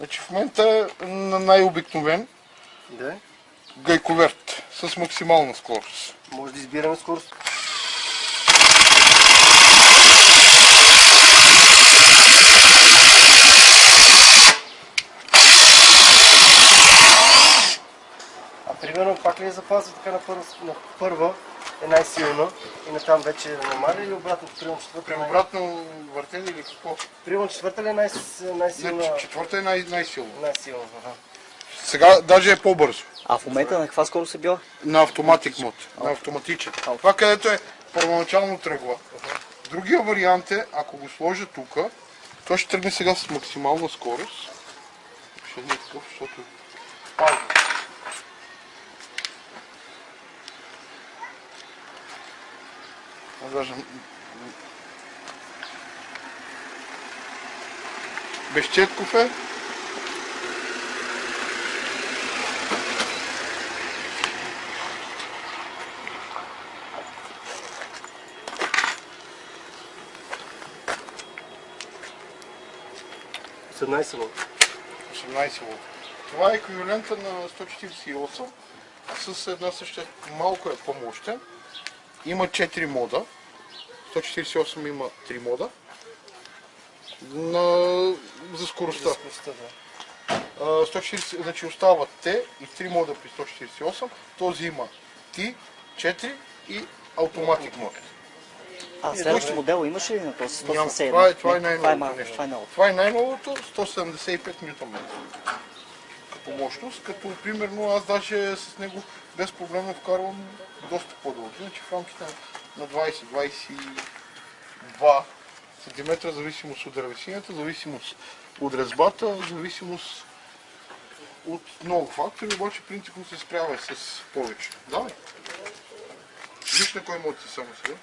Значи в момента на най-обикновен Да. гайковерт с максимална скорост. Може да избираме скорост. А примерно пак ли я запазва така на първа, на първа е най-силна и на там вече намаля или обратно? Примерно четвърта, При е обратно въртене или какво? примерно четвърта ли е най- най-силна? Не, четвърта е най- най-силна. Най-силна, ага. Сега даже е по-бързо. А в момента на каква скорост е била? На автоматик мод, на автоматичен. Това където е първоначално тръгва. Другия вариант е, ако го сложа тук, той ще тръгне сега с максимална скорост. Ще не е такъв, защото пауза. А, Даже... Безчетков е. С 17 вол. 18 волт. Това е еквивалента на 148 с една съща малко е по-мощен. Има 4 мода. 148 има 3 мода. На... За скоростта. Скоростта, да. А, 140, значи остават те и 3 мода при 148. Този има T, 4 и автоматик мод. А, следващия модел имаше ли на този Няма. 171? Това е, това е най-новото нещо. Това е. Това е най-новото 175 Нм. Като мощност, като примерно аз даже с него без проблема вкарвам доста по-дълго. Значи в рамките на 20-22 см, зависимост от дървесината, зависимост от резбата, зависимост от много фактори, обаче принципно се справя с повече. Давай. Виж на кой мод си само сега.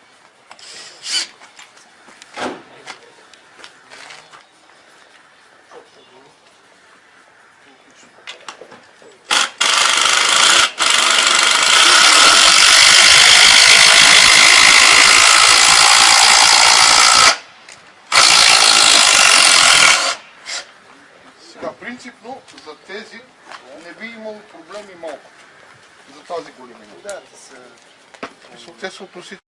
Сега, принципно за тези не би имало проблеми малко. За тази големина. Да, те са... Те са относително